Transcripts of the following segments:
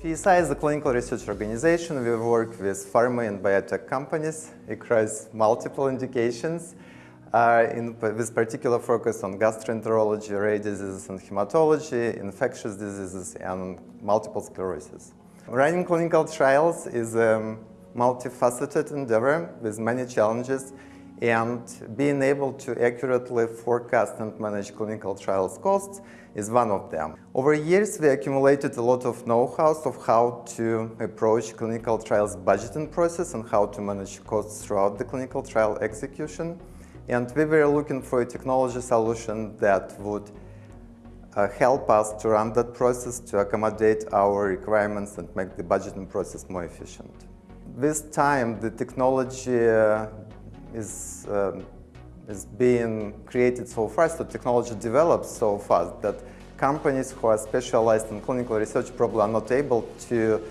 PSI is a clinical research organization. We work with pharma and biotech companies across multiple indications uh, in, with particular focus on gastroenterology, rare diseases and hematology, infectious diseases and multiple sclerosis. Running clinical trials is a multifaceted endeavor with many challenges and being able to accurately forecast and manage clinical trials costs is one of them. Over years, we accumulated a lot of know-how of how to approach clinical trials budgeting process and how to manage costs throughout the clinical trial execution. And we were looking for a technology solution that would uh, help us to run that process, to accommodate our requirements and make the budgeting process more efficient. With time, the technology uh, is, um, is being created so fast, the technology develops so fast that companies who are specialized in clinical research probably are not able to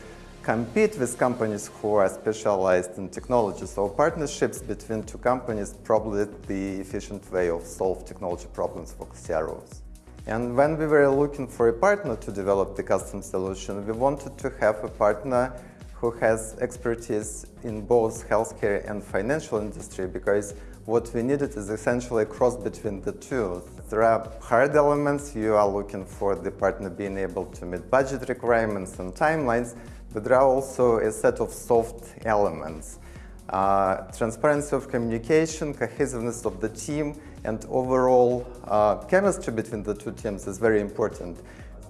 compete with companies who are specialized in technology. So partnerships between two companies probably the efficient way of solve technology problems for CROs. And when we were looking for a partner to develop the custom solution, we wanted to have a partner who has expertise in both healthcare and financial industry because what we needed is essentially a cross between the two. There are hard elements, you are looking for the partner being able to meet budget requirements and timelines, but there are also a set of soft elements. Uh, transparency of communication, cohesiveness of the team, and overall uh, chemistry between the two teams is very important.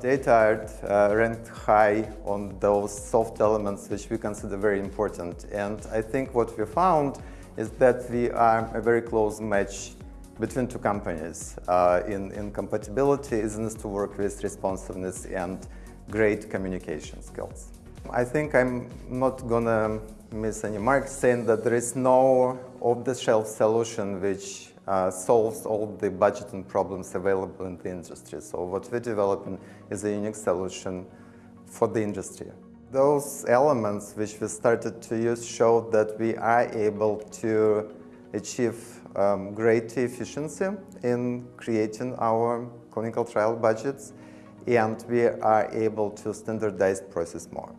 DataArt uh, ranked high on those soft elements which we consider very important. And I think what we found is that we are a very close match between two companies uh, in, in compatibility, easiness to work with, responsiveness, and great communication skills. I think I'm not gonna miss any marks saying that there is no off-the-shelf solution which uh, solves all the budgeting problems available in the industry. So what we're developing is a unique solution for the industry. Those elements which we started to use showed that we are able to achieve um, great efficiency in creating our clinical trial budgets and we are able to standardize process more.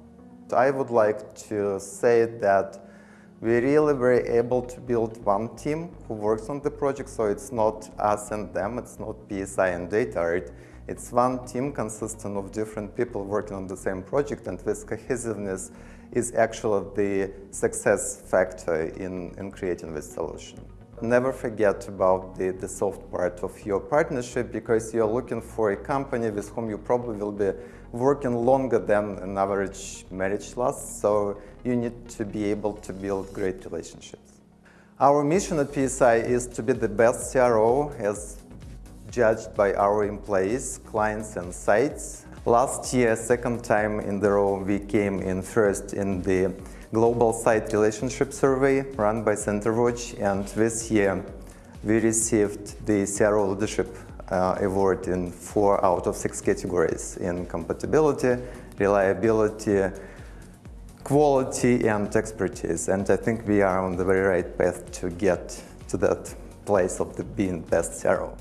I would like to say that we really were able to build one team who works on the project, so it's not us and them, it's not PSI and DataArt. It's one team consisting of different people working on the same project, and this cohesiveness is actually the success factor in, in creating this solution. Never forget about the, the soft part of your partnership because you're looking for a company with whom you probably will be working longer than an average marriage lasts, so you need to be able to build great relationships. Our mission at PSI is to be the best CRO as judged by our employees, clients and sites. Last year, second time in the row, we came in first in the global site relationship survey run by CenterWatch and this year we received the CRO Leadership uh, Award in four out of six categories in compatibility, reliability, quality and expertise and I think we are on the very right path to get to that place of the being best CRO.